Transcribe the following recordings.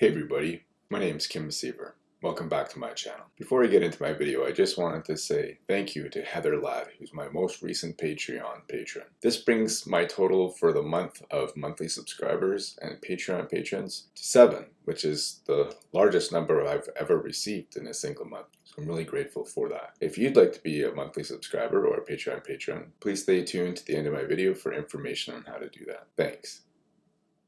Hey everybody, my name is Kim Seaver. Welcome back to my channel. Before I get into my video, I just wanted to say thank you to Heather Ladd, who's my most recent Patreon patron. This brings my total for the month of monthly subscribers and Patreon patrons to seven, which is the largest number I've ever received in a single month. So I'm really grateful for that. If you'd like to be a monthly subscriber or a Patreon patron, please stay tuned to the end of my video for information on how to do that. Thanks.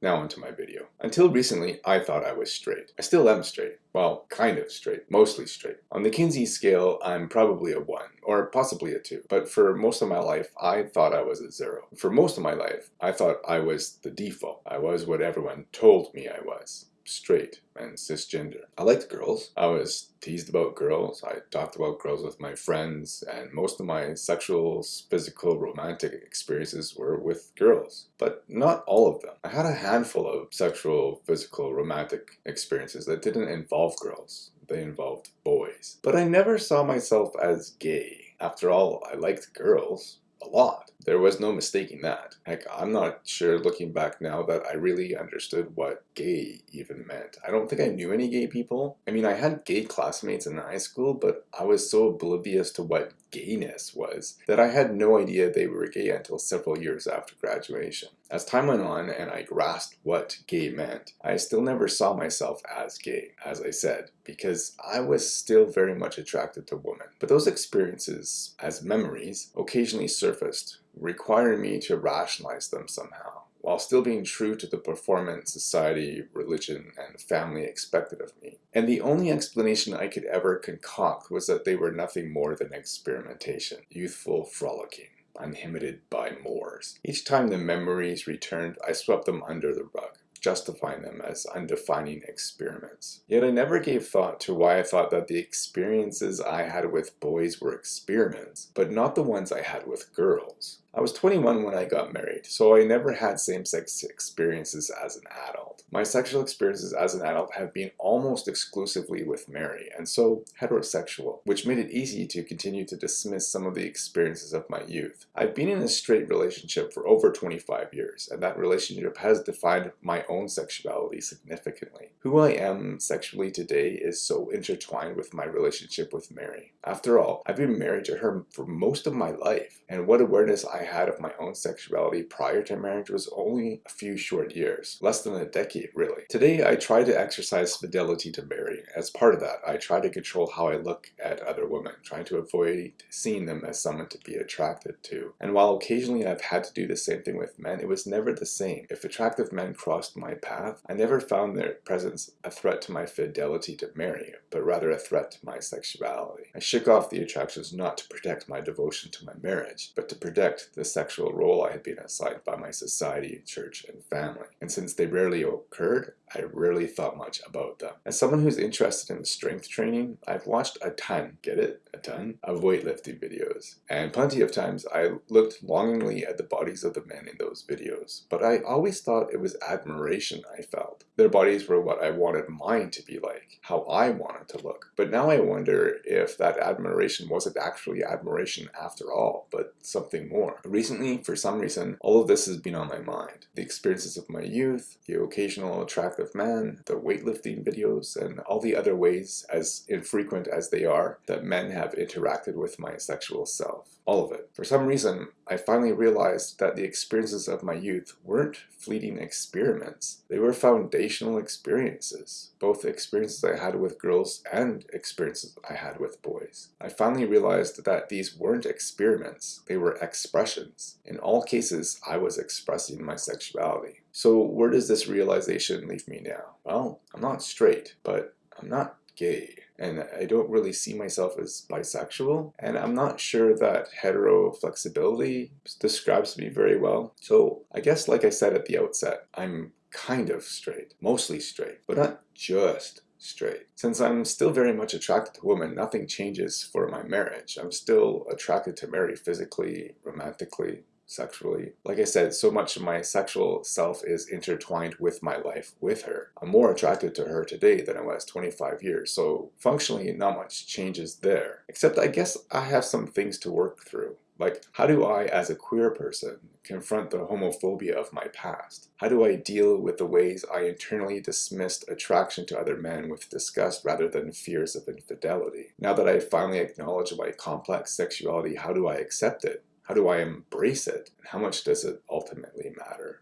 Now onto my video. Until recently, I thought I was straight. I still am straight. Well, kind of straight. Mostly straight. On the Kinsey scale, I'm probably a 1, or possibly a 2. But for most of my life, I thought I was a 0. For most of my life, I thought I was the default. I was what everyone told me I was straight and cisgender. I liked girls. I was teased about girls. I talked about girls with my friends, and most of my sexual, physical, romantic experiences were with girls, but not all of them. I had a handful of sexual, physical, romantic experiences that didn't involve girls. They involved boys. But I never saw myself as gay. After all, I liked girls a lot. There was no mistaking that. Heck, I'm not sure looking back now that I really understood what gay even meant. I don't think I knew any gay people. I mean, I had gay classmates in high school, but I was so oblivious to what gayness was that I had no idea they were gay until several years after graduation. As time went on and I grasped what gay meant, I still never saw myself as gay, as I said, because I was still very much attracted to women. But those experiences, as memories, occasionally surfaced requiring me to rationalize them somehow, while still being true to the performance society, religion, and family expected of me. And the only explanation I could ever concoct was that they were nothing more than experimentation, youthful frolicking uninhibited by Moors. Each time the memories returned, I swept them under the rug justifying them as undefining experiments. Yet I never gave thought to why I thought that the experiences I had with boys were experiments, but not the ones I had with girls. I was 21 when I got married, so I never had same-sex experiences as an adult. My sexual experiences as an adult have been almost exclusively with Mary, and so heterosexual, which made it easy to continue to dismiss some of the experiences of my youth. I've been in a straight relationship for over 25 years, and that relationship has defined my own sexuality significantly. Who I am sexually today is so intertwined with my relationship with Mary. After all, I've been married to her for most of my life, and what awareness I I had of my own sexuality prior to marriage was only a few short years, less than a decade really. Today I try to exercise fidelity to Mary. As part of that, I try to control how I look at other women, trying to avoid seeing them as someone to be attracted to. And while occasionally I've had to do the same thing with men, it was never the same. If attractive men crossed my path, I never found their presence a threat to my fidelity to Mary, but rather a threat to my sexuality. I shook off the attractions not to protect my devotion to my marriage, but to protect the sexual role I had been assigned by my society, church, and family. And since they rarely occurred, I rarely thought much about them. As someone who's interested in strength training, I've watched a ton, get it? A ton? Of weightlifting videos. And plenty of times I looked longingly at the bodies of the men in those videos, but I always thought it was admiration I felt. Their bodies were what I wanted mine to be like, how I wanted to look. But now I wonder if that admiration wasn't actually admiration after all, but something more. Recently, for some reason, all of this has been on my mind. The experiences of my youth, the occasional attractive man, the weightlifting videos, and all the other ways, as infrequent as they are, that men have interacted with my sexual self. All of it. For some reason, I finally realized that the experiences of my youth weren't fleeting experiments. They were foundational experiences, both experiences I had with girls and experiences I had with boys. I finally realized that these weren't experiments, they were expressions. In all cases, I was expressing my sexuality. So where does this realization leave me now? Well, I'm not straight, but I'm not gay and I don't really see myself as bisexual and I'm not sure that hetero flexibility describes me very well. So I guess like I said at the outset, I'm kind of straight, mostly straight, but not just straight. Since I'm still very much attracted to women, nothing changes for my marriage. I'm still attracted to Mary physically, romantically, sexually. Like I said, so much of my sexual self is intertwined with my life with her. I'm more attracted to her today than I was 25 years, so functionally not much changes there. Except I guess I have some things to work through Like, how do I, as a queer person, confront the homophobia of my past? How do I deal with the ways I internally dismissed attraction to other men with disgust rather than fears of infidelity? Now that I finally acknowledge my complex sexuality, how do I accept it? How do I embrace it? And how much does it ultimately matter?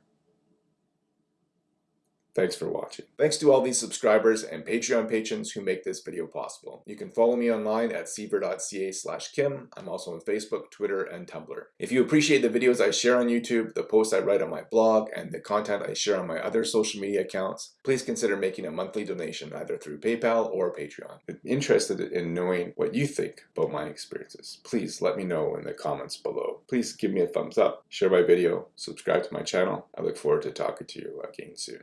Thanks for watching. Thanks to all these subscribers and Patreon patrons who make this video possible. You can follow me online at siever.ca slash kim. I'm also on Facebook, Twitter, and Tumblr. If you appreciate the videos I share on YouTube, the posts I write on my blog, and the content I share on my other social media accounts, please consider making a monthly donation either through PayPal or Patreon. I'm interested in knowing what you think about my experiences. Please let me know in the comments below. Please give me a thumbs up, share my video, subscribe to my channel. I look forward to talking to you again soon.